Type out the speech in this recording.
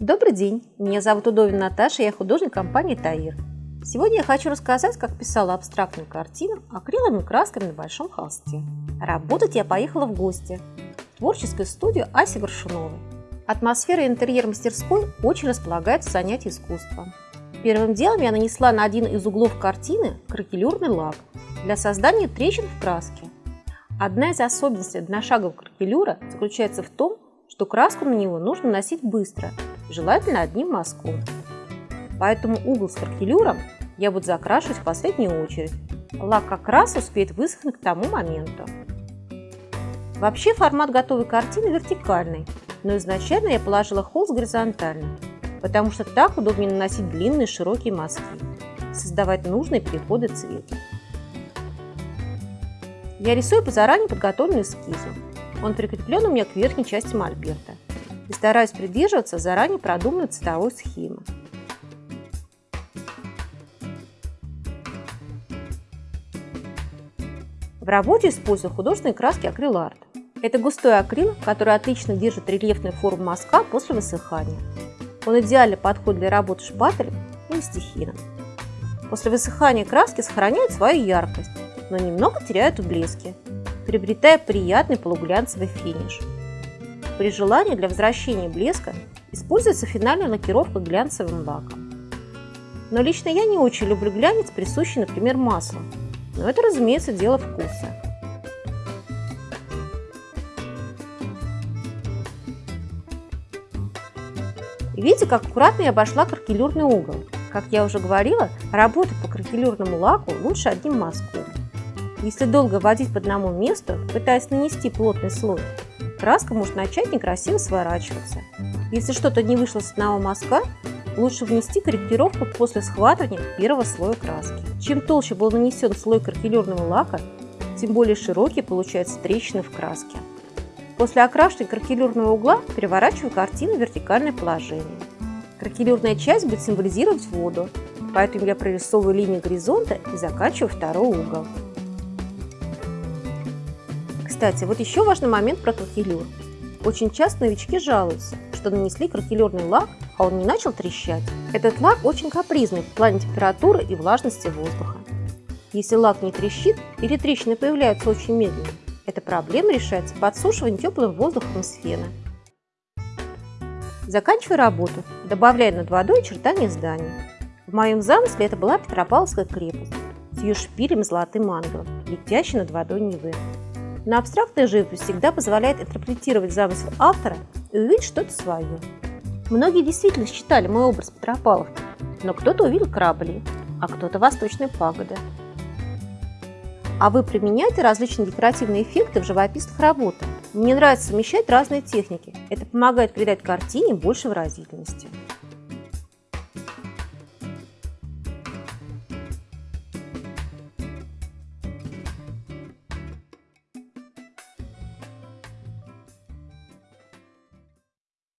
Добрый день, меня зовут Удовин Наташа, я художник компании Таир. Сегодня я хочу рассказать, как писала абстрактную картину акриловыми красками на большом холсте. Работать я поехала в гости в творческую студию Аси Горшуновой. Атмосфера и интерьер мастерской очень располагает в занятии искусством. Первым делом я нанесла на один из углов картины кракелюрный лак для создания трещин в краске. Одна из особенностей одношагового кракелюра заключается в том, что краску на него нужно носить быстро – желательно одним мазком. Поэтому угол с кракелюром я буду закрашивать в последнюю очередь. Лак как раз успеет высохнуть к тому моменту. Вообще формат готовой картины вертикальный, но изначально я положила холст горизонтально, потому что так удобнее наносить длинные широкие мазки, создавать нужные переходы цвета. Я рисую по заранее подготовленному эскизу. Он прикреплен у меня к верхней части мольберта и стараюсь придерживаться заранее продуманной цветовой схемы. В работе использую художественные краски акриларт. Это густой акрил, который отлично держит рельефную форму мазка после высыхания. Он идеально подходит для работы шпателем или стихином. После высыхания краски сохраняют свою яркость, но немного теряют в блеске, приобретая приятный полуглянцевый финиш. При желании для возвращения блеска используется финальная лакировка глянцевым лаком. Но лично я не очень люблю глянец, присущий, например, маслу. Но это, разумеется, дело вкуса. Видите, как аккуратно я обошла кракелюрный угол. Как я уже говорила, работать по кракелюрному лаку лучше одним мазком. Если долго водить по одному месту, пытаясь нанести плотный слой, краска может начать некрасиво сворачиваться. Если что-то не вышло с одного мазка, лучше внести корректировку после схватывания первого слоя краски. Чем толще был нанесен слой кракелюрного лака, тем более широкие получаются трещины в краске. После окрашивания кракелюрного угла переворачиваю картину в вертикальное положение. Кракелюрная часть будет символизировать воду, поэтому я прорисовываю линию горизонта и заканчиваю второй угол. Кстати, вот еще важный момент про кракелюр. Очень часто новички жалуются, что нанесли кракелюрный лак, а он не начал трещать. Этот лак очень капризный в плане температуры и влажности воздуха. Если лак не трещит или трещины появляются очень медленно, эта проблема решается подсушиванием теплым воздухом из фена. Заканчиваю работу, добавляя над водой очертания здания. В моем замысле это была Петропавловская крепость с ее шпилем золотым ангелом, летящей над водой Невы. Но абстрактная живопись всегда позволяет интерпретировать замысел автора и увидеть что-то свое. Многие действительно считали мой образ Петропавловки, но кто-то увидел корабли, а кто-то восточные пагоды. А вы применяете различные декоративные эффекты в живописных работах. Мне нравится совмещать разные техники. Это помогает придать картине больше выразительности.